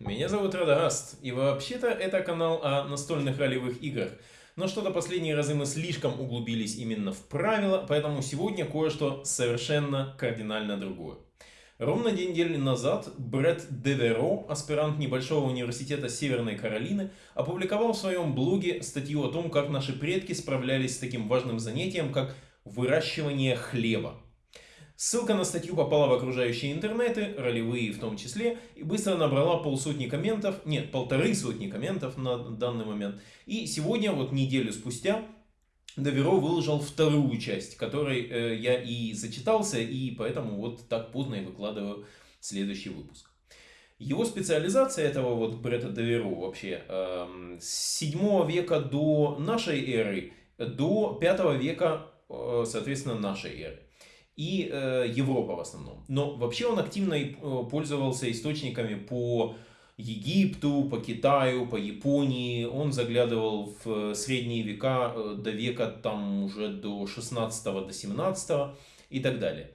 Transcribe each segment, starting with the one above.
Меня зовут Радагаст, и вообще-то это канал о настольных ролевых играх. Но что-то последние разы мы слишком углубились именно в правила, поэтому сегодня кое-что совершенно кардинально другое. Ровно день недели назад Брэд Деверо, аспирант небольшого университета Северной Каролины, опубликовал в своем блоге статью о том, как наши предки справлялись с таким важным занятием, как выращивание хлеба. Ссылка на статью попала в окружающие интернеты, ролевые в том числе, и быстро набрала полсотни комментов, нет, полторы сотни комментов на данный момент. И сегодня, вот неделю спустя, Доверо выложил вторую часть, которой э, я и зачитался, и поэтому вот так поздно и выкладываю следующий выпуск. Его специализация этого вот Бретта Доверо вообще э, с 7 века до нашей эры, до 5 века, э, соответственно, нашей эры и э, Европа в основном. Но вообще он активно э, пользовался источниками по Египту, по Китаю, по Японии. Он заглядывал в средние века, э, до века там уже до 16 до 17 и так далее.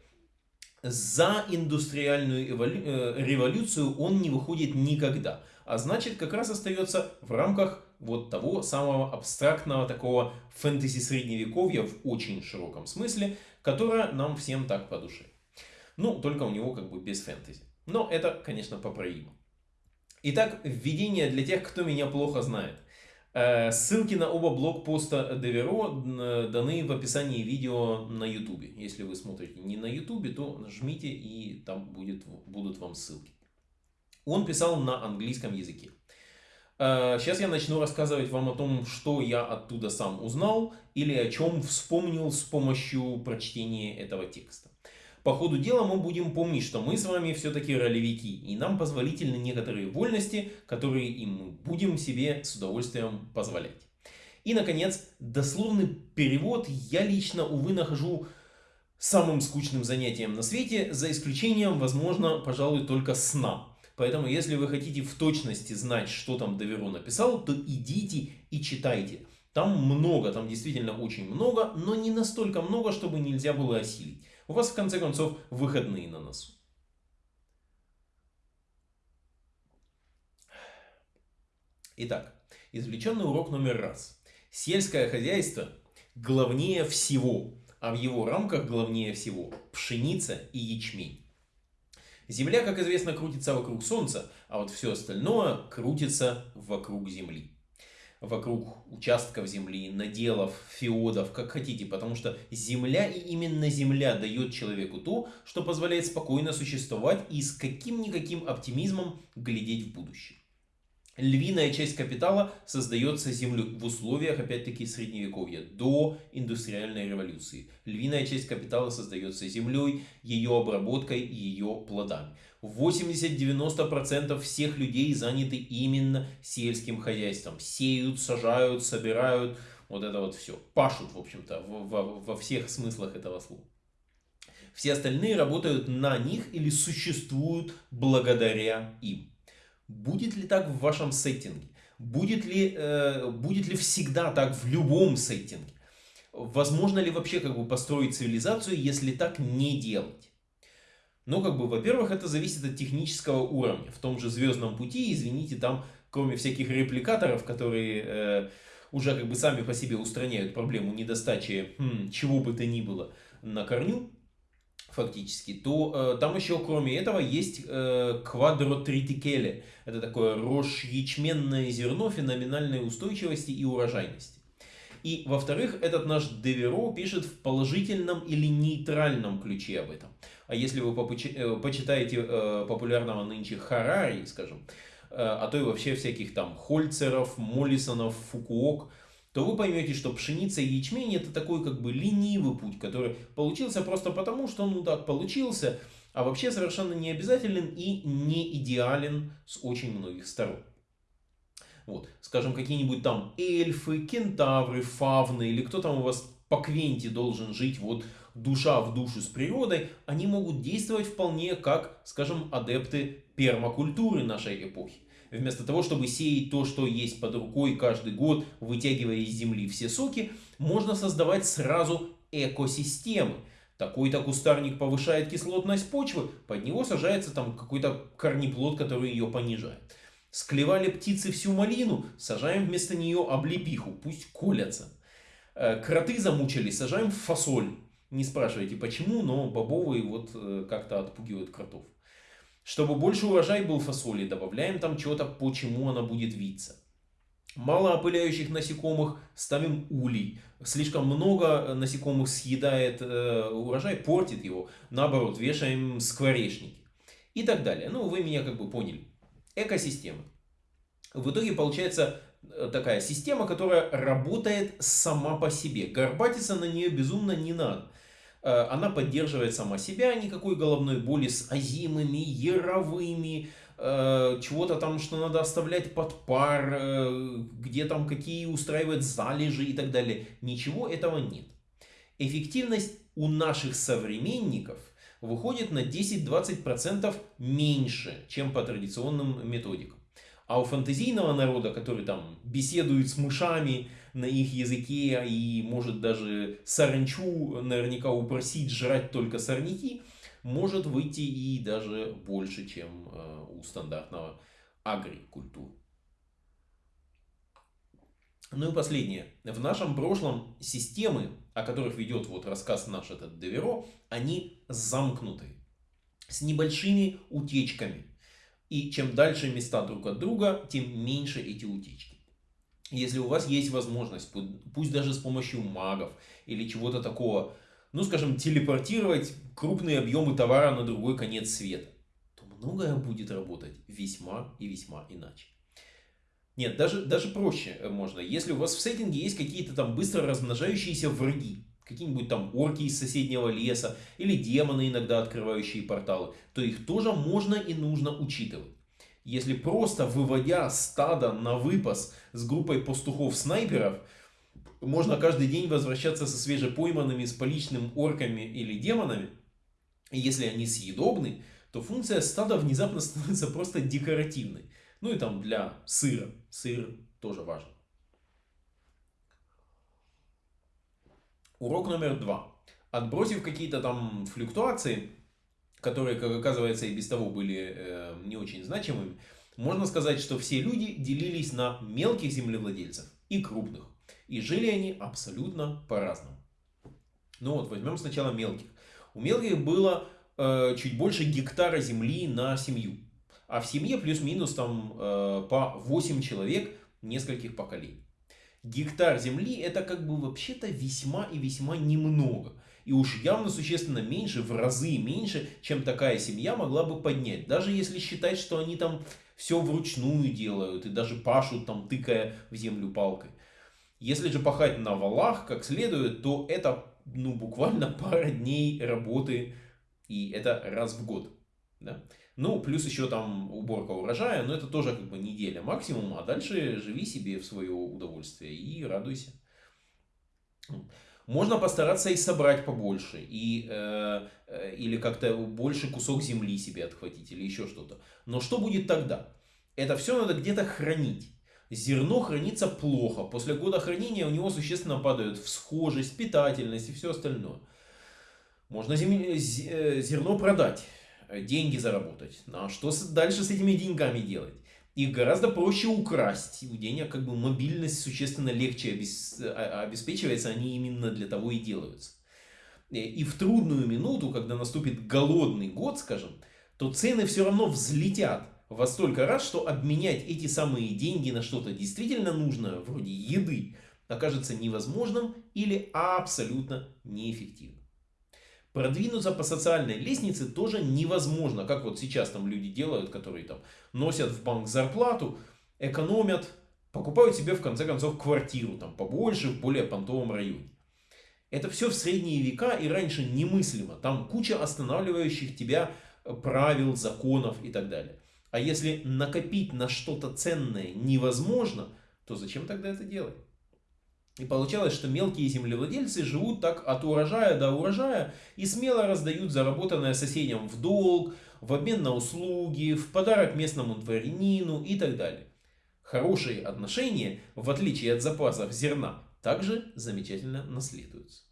За индустриальную э, революцию он не выходит никогда. А значит, как раз остается в рамках вот того самого абстрактного такого фэнтези средневековья в очень широком смысле, которое нам всем так по душе. Ну, только у него как бы без фэнтези. Но это, конечно, поправимо. Итак, введение для тех, кто меня плохо знает. Э, ссылки на оба блокпоста Деверо э, даны в описании видео на YouTube. Если вы смотрите не на YouTube, то нажмите и там будет, будут вам ссылки. Он писал на английском языке. Сейчас э, я начну рассказывать вам о том, что я оттуда сам узнал или о чем вспомнил с помощью прочтения этого текста. По ходу дела мы будем помнить, что мы с вами все-таки ролевики, и нам позволительны некоторые вольности, которые и мы будем себе с удовольствием позволять. И, наконец, дословный перевод я лично, увы, нахожу самым скучным занятием на свете, за исключением, возможно, пожалуй, только сна. Поэтому, если вы хотите в точности знать, что там Доверо написал, то идите и читайте. Там много, там действительно очень много, но не настолько много, чтобы нельзя было осилить. У вас, в конце концов, выходные на носу. Итак, извлеченный урок номер раз. Сельское хозяйство главнее всего, а в его рамках главнее всего пшеница и ячмень. Земля, как известно, крутится вокруг Солнца, а вот все остальное крутится вокруг Земли. Вокруг участков земли, наделов, феодов, как хотите, потому что земля и именно земля дает человеку то, что позволяет спокойно существовать и с каким-никаким оптимизмом глядеть в будущее. Львиная часть капитала создается землей в условиях, опять-таки, средневековья, до индустриальной революции. Львиная часть капитала создается землей, ее обработкой и ее плодами. 80-90% всех людей заняты именно сельским хозяйством. Сеют, сажают, собирают, вот это вот все. Пашут, в общем-то, во всех смыслах этого слова. Все остальные работают на них или существуют благодаря им. Будет ли так в вашем сеттинге? Будет ли, э, будет ли всегда так в любом сеттинге? Возможно ли вообще как бы построить цивилизацию, если так не делать? Ну, как бы, во-первых, это зависит от технического уровня. В том же Звездном пути, извините, там, кроме всяких репликаторов, которые э, уже как бы сами по себе устраняют проблему недостачи хм, чего бы то ни было на корню, фактически, то э, там еще кроме этого есть э, квадротритикеле. Это такое рожь ячменное зерно феноменальной устойчивости и урожайности. И, во-вторых, этот наш Деверо пишет в положительном или нейтральном ключе об этом. А если вы э, почитаете э, популярного нынче Харари, скажем, э, а то и вообще всяких там Хольцеров, Моллисонов, Фукуок, то вы поймете, что пшеница и ячмень это такой как бы ленивый путь, который получился просто потому, что ну так получился, а вообще совершенно не обязателен и не идеален с очень многих сторон. Вот, скажем, какие-нибудь там эльфы, кентавры, фавны или кто там у вас по Квенте должен жить вот душа в душу с природой, они могут действовать вполне как, скажем, адепты пермакультуры нашей эпохи. Вместо того, чтобы сеять то, что есть под рукой каждый год, вытягивая из земли все соки, можно создавать сразу экосистемы. Такой-то кустарник повышает кислотность почвы, под него сажается там какой-то корнеплод, который ее понижает. Склевали птицы всю малину, сажаем вместо нее облепиху, пусть колятся. Э, кроты замучили, сажаем фасоль. Не спрашивайте почему, но бобовые вот э, как-то отпугивают кротов. Чтобы больше урожай был фасоли, добавляем там что-то, почему она будет виться. Мало опыляющих насекомых, ставим улей. Слишком много насекомых съедает э, урожай, портит его. Наоборот, вешаем скворечники. И так далее. Ну, вы меня как бы поняли экосистемы. В итоге получается э, такая система, которая работает сама по себе. Горбатиться на нее безумно не надо. Э, она поддерживает сама себя, никакой головной боли с азимами, яровыми, э, чего-то там, что надо оставлять под пар, где там какие устраивать залежи и так далее. Ничего этого нет. Эффективность у наших современников – выходит на 10-20% меньше, чем по традиционным методикам. А у фантазийного народа, который там беседует с мышами на их языке и может даже саранчу наверняка упросить жрать только сорняки, может выйти и даже больше, чем э, у стандартного агрикультуры. Ну и последнее. В нашем прошлом системы, о которых ведет вот рассказ наш этот Деверо, они замкнуты, с небольшими утечками. И чем дальше места друг от друга, тем меньше эти утечки. Если у вас есть возможность, пусть даже с помощью магов или чего-то такого, ну скажем, телепортировать крупные объемы товара на другой конец света, то многое будет работать весьма и весьма иначе. Нет, даже, даже проще можно. Если у вас в сеттинге есть какие-то там быстро размножающиеся враги, какие-нибудь там орки из соседнего леса или демоны, иногда открывающие порталы, то их тоже можно и нужно учитывать. Если просто выводя стадо на выпас с группой пастухов-снайперов, можно каждый день возвращаться со свежепойманными с поличным орками или демонами, и если они съедобны, то функция стада внезапно становится просто декоративной. Ну и там для сыра. Сыр тоже важен. Урок номер два. Отбросив какие-то там флюктуации, которые, как оказывается, и без того были э, не очень значимыми, можно сказать, что все люди делились на мелких землевладельцев и крупных. И жили они абсолютно по-разному. Ну вот, возьмем сначала мелких. У мелких было э, чуть больше гектара земли на семью а в семье плюс-минус там э, по 8 человек нескольких поколений. Гектар земли это как бы вообще-то весьма и весьма немного. И уж явно существенно меньше, в разы меньше, чем такая семья могла бы поднять. Даже если считать, что они там все вручную делают и даже пашут там, тыкая в землю палкой. Если же пахать на валах как следует, то это ну, буквально пара дней работы, и это раз в год. Да? Ну, плюс еще там уборка урожая, но это тоже как бы неделя максимум, а дальше живи себе в свое удовольствие и радуйся. Можно постараться и собрать побольше, и, э, э, или как-то больше кусок земли себе отхватить, или еще что-то. Но что будет тогда? Это все надо где-то хранить. Зерно хранится плохо. После года хранения у него существенно падают всхожесть, питательность и все остальное. Можно зем... Э, зерно продать Э, деньги заработать. Ну, а что дальше с этими деньгами делать? Их гораздо проще украсть. У денег как бы мобильность существенно легче а, обеспечивается, они именно для того и делаются. Э, и в трудную минуту, когда наступит голодный год, скажем, то цены все равно взлетят во столько раз, что обменять эти самые деньги на что-то действительно нужное, вроде еды, окажется невозможным или абсолютно неэффективным. Продвинуться по социальной лестнице тоже невозможно, как вот сейчас там люди делают, которые там носят в банк зарплату, экономят, покупают себе в конце концов квартиру там побольше в более понтовом районе. Это все в средние века и раньше немыслимо. Там куча останавливающих тебя э, правил, законов и так далее. А если накопить на что-то ценное невозможно, то зачем тогда это делать? И получалось, что мелкие землевладельцы живут так от урожая до урожая и смело раздают заработанное соседям в долг, в обмен на услуги, в подарок местному дворянину и так далее. Хорошие отношения, в отличие от запасов зерна, также замечательно наследуются.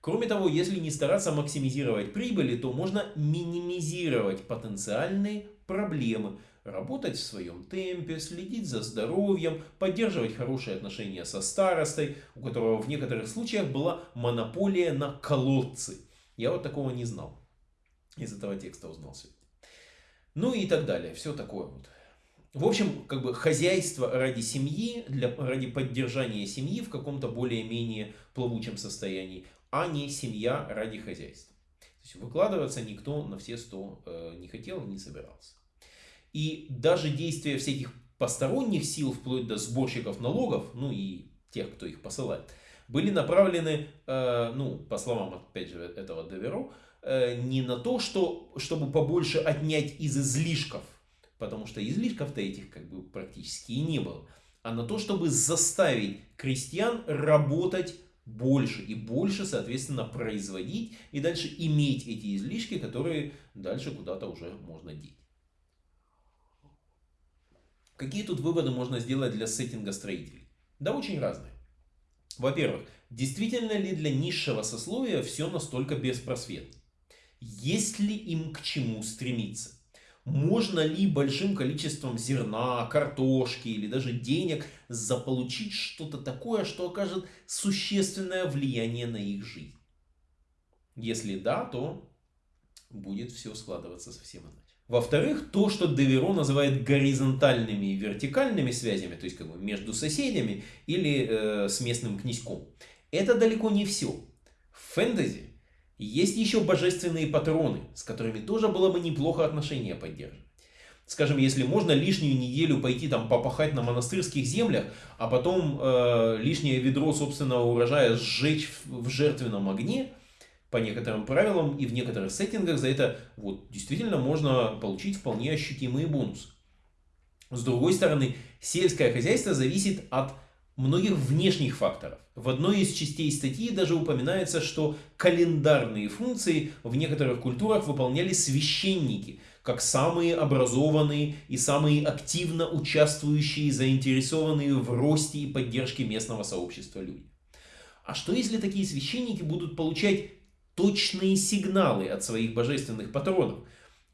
Кроме того, если не стараться максимизировать прибыли, то можно минимизировать потенциальные проблемы, работать в своем темпе, следить за здоровьем, поддерживать хорошие отношения со старостой, у которого в некоторых случаях была монополия на колодцы. Я вот такого не знал. Из этого текста узнал сегодня. Ну и так далее. Все такое вот. В общем, как бы хозяйство ради семьи, для, ради поддержания семьи в каком-то более-менее плавучем состоянии, а не семья ради хозяйства. То есть выкладываться никто на все сто э, не хотел не собирался. И даже действия всяких посторонних сил, вплоть до сборщиков налогов, ну и тех, кто их посылает, были направлены, э, ну, по словам, опять же, этого Деверо, э, не на то, что, чтобы побольше отнять из излишков, потому что излишков-то этих как бы практически и не было, а на то, чтобы заставить крестьян работать больше и больше, соответственно, производить и дальше иметь эти излишки, которые дальше куда-то уже можно деть. Какие тут выводы можно сделать для сеттинга строителей? Да очень разные. Во-первых, действительно ли для низшего сословия все настолько беспросветно? Есть ли им к чему стремиться? Можно ли большим количеством зерна, картошки или даже денег заполучить что-то такое, что окажет существенное влияние на их жизнь? Если да, то будет все складываться совсем иначе. Во-вторых, то, что Деверо называет горизонтальными и вертикальными связями, то есть как бы между соседями или э, с местным князьком, это далеко не все. В фэнтези есть еще божественные патроны, с которыми тоже было бы неплохо отношения поддерживать. Скажем, если можно лишнюю неделю пойти там попахать на монастырских землях, а потом э, лишнее ведро собственного урожая сжечь в, в жертвенном огне, по некоторым правилам и в некоторых сеттингах за это вот, действительно можно получить вполне ощутимые бонусы. С другой стороны, сельское хозяйство зависит от многих внешних факторов. В одной из частей статьи даже упоминается, что календарные функции в некоторых культурах выполняли священники, как самые образованные и самые активно участвующие, заинтересованные в росте и поддержке местного сообщества люди. А что если такие священники будут получать точные сигналы от своих божественных патронов.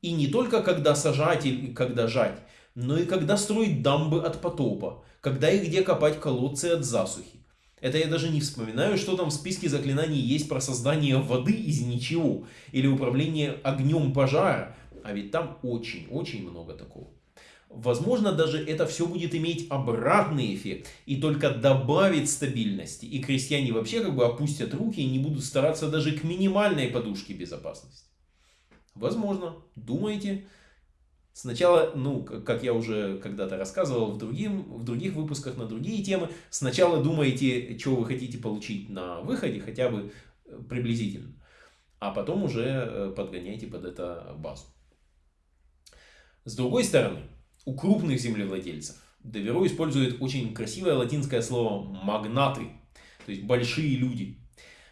И не только когда сажать и когда жать, но и когда строить дамбы от потопа, когда и где копать колодцы от засухи. Это я даже не вспоминаю, что там в списке заклинаний есть про создание воды из ничего, или управление огнем пожара, а ведь там очень-очень много такого. Возможно, даже это все будет иметь обратный эффект и только добавит стабильности. И крестьяне вообще как бы опустят руки и не будут стараться даже к минимальной подушке безопасности. Возможно, думаете. Сначала, ну, как я уже когда-то рассказывал в, другим, в других выпусках на другие темы, сначала думаете, что вы хотите получить на выходе, хотя бы э, приблизительно. А потом уже э, подгоняйте под это базу. С другой стороны, у крупных землевладельцев. Деверо использует очень красивое латинское слово «магнаты», то есть большие люди.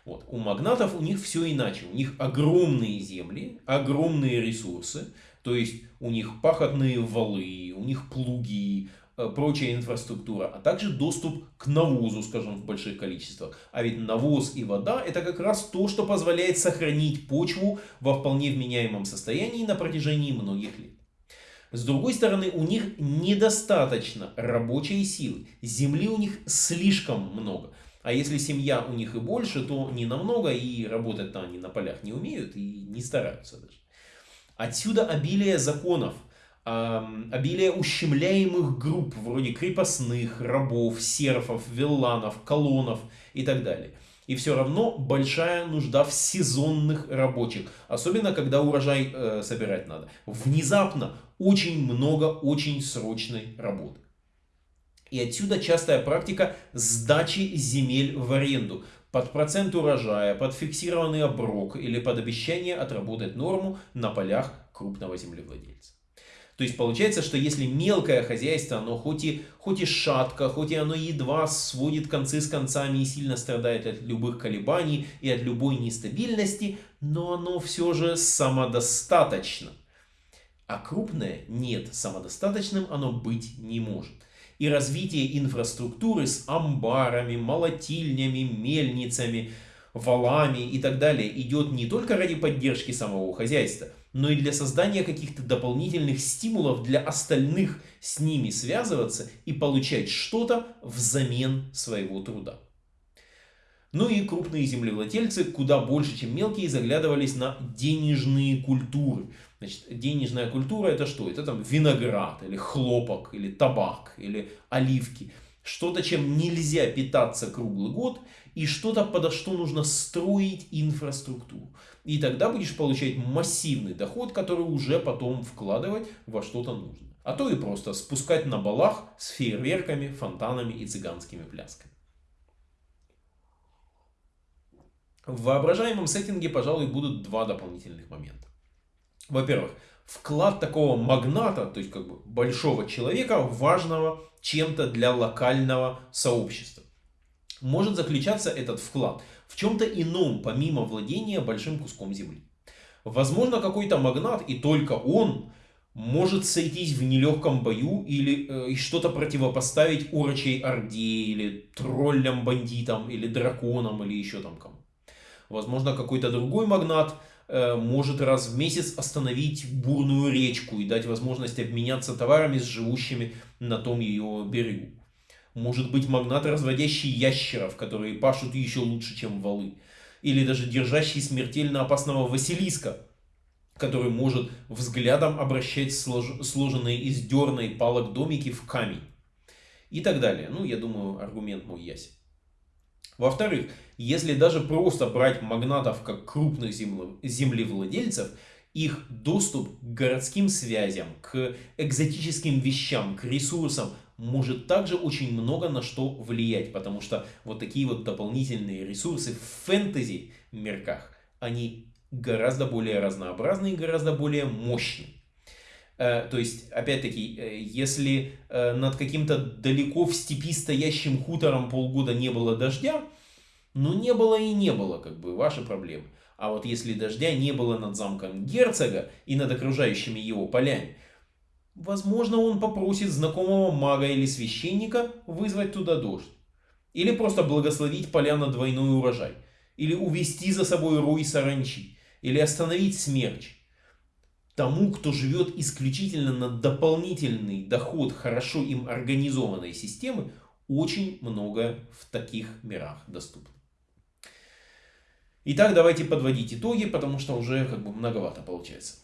Вот. У магнатов у них все иначе. У них огромные земли, огромные ресурсы, то есть у них пахотные валы, у них плуги, э, прочая инфраструктура, а также доступ к навозу, скажем, в больших количествах. А ведь навоз и вода это как раз то, что позволяет сохранить почву во вполне вменяемом состоянии на протяжении многих лет. С другой стороны, у них недостаточно рабочей силы. Земли у них слишком много. А если семья у них и больше, то не намного, и работать-то они на полях не умеют и не стараются даже. Отсюда обилие законов, обилие ущемляемых групп, вроде крепостных, рабов, серфов, вилланов, колонов и так далее. И все равно большая нужда в сезонных рабочих. Особенно, когда урожай э, собирать надо. Внезапно очень много очень срочной работы. И отсюда частая практика сдачи земель в аренду под процент урожая, под фиксированный оброк или под обещание отработать норму на полях крупного землевладельца. То есть получается, что если мелкое хозяйство, оно хоть и, хоть и шатко, хоть и оно едва сводит концы с концами и сильно страдает от любых колебаний и от любой нестабильности, но оно все же самодостаточно. А крупное нет, самодостаточным оно быть не может. И развитие инфраструктуры с амбарами, молотильнями, мельницами, валами и так далее идет не только ради поддержки самого хозяйства – но и для создания каких-то дополнительных стимулов для остальных с ними связываться и получать что-то взамен своего труда. Ну и крупные землевладельцы куда больше, чем мелкие, заглядывались на денежные культуры. Значит, денежная культура это что? Это там виноград, или хлопок, или табак, или оливки. Что-то, чем нельзя питаться круглый год, и что-то, подо что нужно строить инфраструктуру. И тогда будешь получать массивный доход, который уже потом вкладывать во что-то нужно. А то и просто спускать на балах с фейерверками, фонтанами и цыганскими плясками. В воображаемом сеттинге, пожалуй, будут два дополнительных момента. Во-первых, вклад такого магната, то есть как бы большого человека, важного чем-то для локального сообщества. Может заключаться этот вклад – в чем-то ином, помимо владения большим куском земли. Возможно, какой-то магнат, и только он, может сойтись в нелегком бою или э, что-то противопоставить урочей орде, или троллям-бандитам, или драконам, или еще там кому. Возможно, какой-то другой магнат э, может раз в месяц остановить бурную речку и дать возможность обменяться товарами с живущими на том ее берегу. Может быть магнат, разводящий ящеров, которые пашут еще лучше, чем валы. Или даже держащий смертельно опасного Василиска, который может взглядом обращать слож... сложенные из дерна палок домики в камень. И так далее. Ну, я думаю, аргумент мой ясен. Во-вторых, если даже просто брать магнатов как крупных землевладельцев, их доступ к городским связям, к экзотическим вещам, к ресурсам может также очень много на что влиять, потому что вот такие вот дополнительные ресурсы в фэнтези мерках, они гораздо более разнообразные, гораздо более мощные. Э, то есть, опять-таки, э, если э, над каким-то далеко в степи стоящим хутором полгода не было дождя, ну не было и не было, как бы, ваши проблемы. А вот если дождя не было над замком герцога и над окружающими его полями, Возможно, он попросит знакомого мага или священника вызвать туда дождь. Или просто благословить поля на двойной урожай. Или увести за собой рой саранчи. Или остановить смерч. Тому, кто живет исключительно на дополнительный доход хорошо им организованной системы, очень многое в таких мирах доступно. Итак, давайте подводить итоги, потому что уже как бы многовато получается.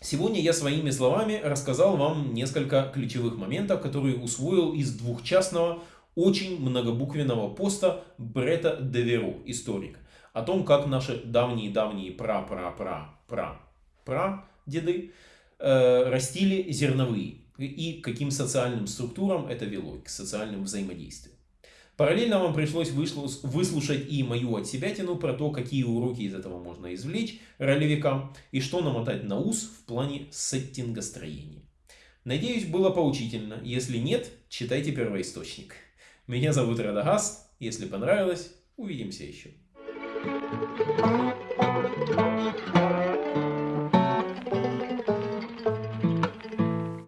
Сегодня я своими словами рассказал вам несколько ключевых моментов, которые усвоил из двухчастного, очень многобуквенного поста Брета Деверо, историка, о том, как наши давние-давние пра-пра-пра-пра-пра деды э, растили зерновые и каким социальным структурам это вело, к социальным взаимодействиям. Параллельно вам пришлось выслушать и мою отсебятину про то, какие уроки из этого можно извлечь ролевикам и что намотать на ус в плане сеттинга строения. Надеюсь, было поучительно. Если нет, читайте первоисточник. Меня зовут Радагаст. Если понравилось, увидимся еще. Thank you.